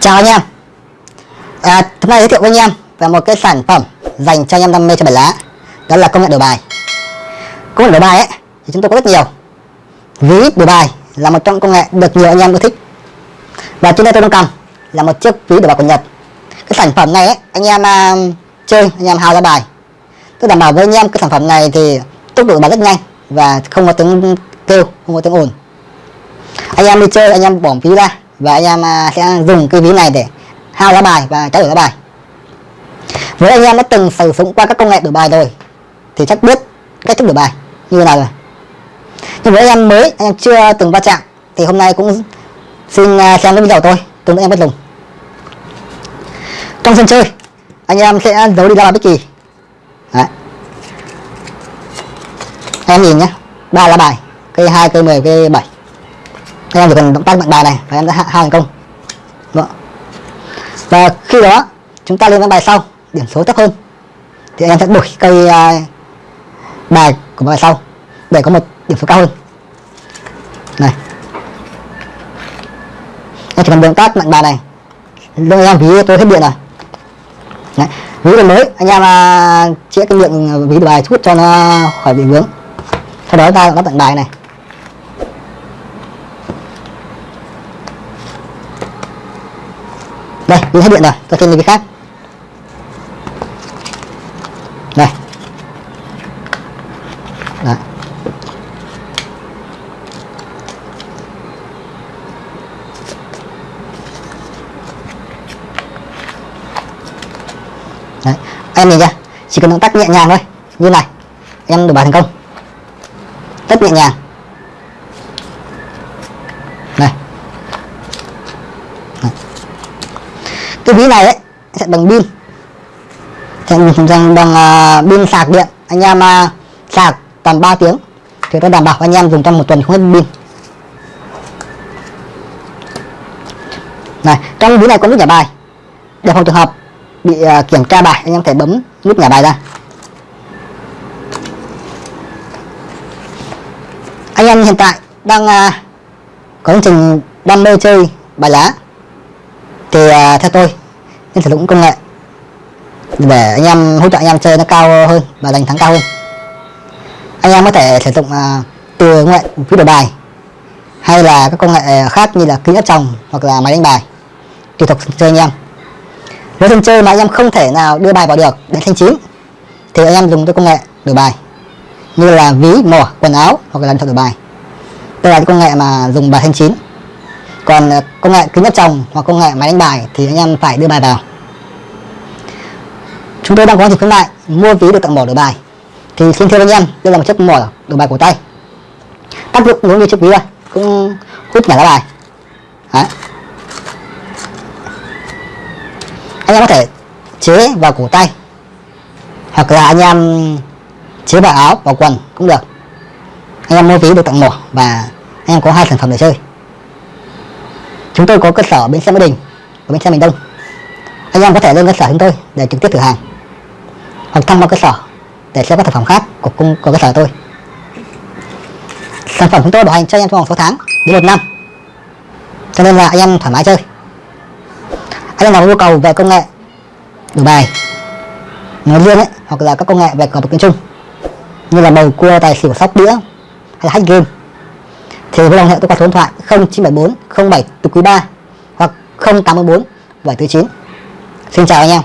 Chào anh em. À, Hôm nay giới thiệu với anh em về một cái sản phẩm dành cho anh em đam mê chơi bài lá. Đó là công nghệ đổi bài. Công nghệ đổi bài ấy thì chúng tôi có rất nhiều. Ví đổi bài là một trong công nghệ được nhiều anh em yêu thích. Và trên đây tôi đang cầm là một chiếc ví đổi bạc của Nhật. Cái sản phẩm này ấy, anh em uh, chơi, anh em hao ra bài. Tôi đảm bảo với anh em cái sản phẩm này thì tốc độ bài rất nhanh Và không có tiếng kêu, không có tiếng ồn. Anh em đi chơi, anh em bỏ ví ra và anh em uh, sẽ dùng cái ví này để hao lá bài và trao đổi lá bài. Với anh em đã từng sử dụng qua các công nghệ đổi bài rồi thì chắc biết cách thức đổi bài như thế nào rồi. Nhưng với anh em mới anh em chưa từng va chạm thì hôm nay cũng xin xem cái video của tôi. Tôi em bắt dùng trong sân chơi anh em sẽ giấu đi lá bài bất kỳ. Đấy. em nhìn nhé ba lá bài cây hai cây 10 cây 7 em chỉ cần động tác mạnh bài này và em đã hạ hai thành công. Đó. và khi đó chúng ta lên ván bài sau điểm số thấp hơn. Thì em sẽ đổi cây uh, bài của bài sau để có một điểm số cao hơn. Này em chỉ cần động tác mạnh bài này. Lúc em ví tôi hết điện rồi. Đấy. ví là mới. Anh em à, uh, chĩa cái miệng à, ví bài chút cho nó khỏi bị vướng. Sau đó ta nó tặng bài này. Đây ví hết điện rồi. Tôi thêm cái khác. Đây. Đấy. Đấy. em nhìn chưa chỉ cần động tác nhẹ nhàng thôi. Như này em được bài thành công. Rất nhẹ nhàng. Này. Cái ví này ấy sẽ bằng pin. Sẽ bằng, bằng uh, pin sạc điện. Anh em uh, sạc tầm 3 tiếng thì tôi đảm bảo anh em dùng trong một tuần không hết pin. Này trong ví này có nút nhả bài. Để phòng trường hợp bị uh, kiểm tra bài. Anh em thể bấm nút nhả bài ra. Anh em hiện tại đang uh, có chương trình đam mê chơi bài lá. Thì uh, theo tôi nên sử dụng công nghệ để anh em hỗ trợ anh em chơi nó cao hơn và giành thắng cao hơn. Anh em có thể sử dụng uh, từ công nghệ phiếu đổi bài hay là các công nghệ khác như là kính áp tròng hoặc là máy đánh bài tùy thuộc chơi anh em với sân chơi mà anh em không thể nào đưa bài vào được đến thanh chín, thì anh em dùng cái công nghệ đổi bài. Như là ví mỏ quần áo hoặc là điện thoại đổi bài. Đây là cái công nghệ mà dùng bài thanh chín. Còn ờ, công nghệ kính áp tròng hoặc công nghệ máy đánh bài thì anh em phải đưa bài vào. Chúng tôi đang có dịp khuyến mại mua ví được tặng mỏ đổi bài. Thì xin thưa anh em, đây là một chiếc mỏ đổi bài cổ tay. Tác dụng giống như chiếc ví thôi, cũng hút nhả lá bài. Đấy. Anh em có thể chế vào cổ tay. Hoặc là anh em chế vào áo, vào quần cũng được. Anh em mua ví được tặng mỏ và anh em có hai sản phẩm để chơi. Chúng tôi có cơ sở bên xe Mỹ Đình và bên xe Miền Đông. Anh em có thể lên cơ sở chúng tôi để trực tiếp thử hàng. Hoặc thăm vào cơ sở để xem các sản phẩm khác của cung, của cơ sở tôi. Sản phẩm chúng tôi bảo hành cho anh em trong vòng 6 tháng đến một năm. Cho nên là anh em thoải mái chơi anh em nào có nhu cầu về công nghệ đổi bài nói riêng ấy, hoặc là các công nghệ về cờ bạc nói chung như là bầu cua, tài xỉu, sóc, đĩa, hay là hack game, thì với lòng hệ tôi qua số điện thoại 0974 07 từ quý 3 hoặc 084 749 Xin chào anh em.